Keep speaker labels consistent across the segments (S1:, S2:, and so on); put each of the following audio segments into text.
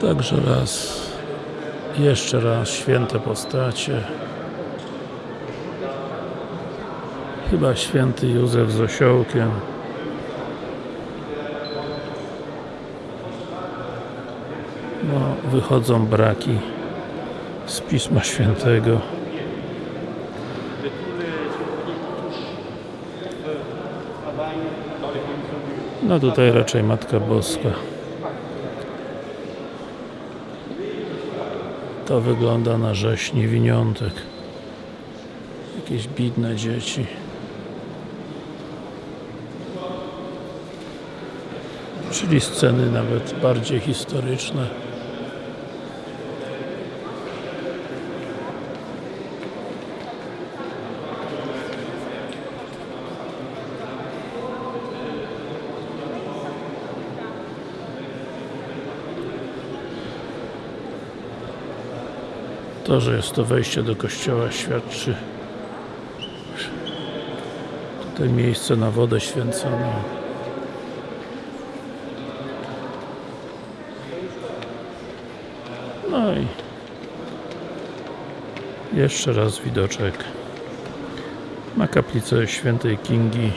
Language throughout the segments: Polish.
S1: Także raz, jeszcze raz święte postacie. Chyba święty Józef z osiołkiem. No, wychodzą braki z Pisma Świętego. No tutaj raczej Matka Boska. To wygląda na rzeź niewiniątek. Jakieś bidne dzieci. Czyli sceny nawet bardziej historyczne. To, że jest to wejście do kościoła świadczy tutaj miejsce na wodę święconą. No i jeszcze raz widoczek na kaplicę świętej Kingi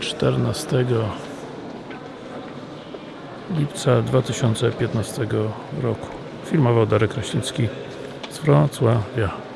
S1: 14 lipca 2015 roku. Filmował Darek Kraśnicki z Wrocławia.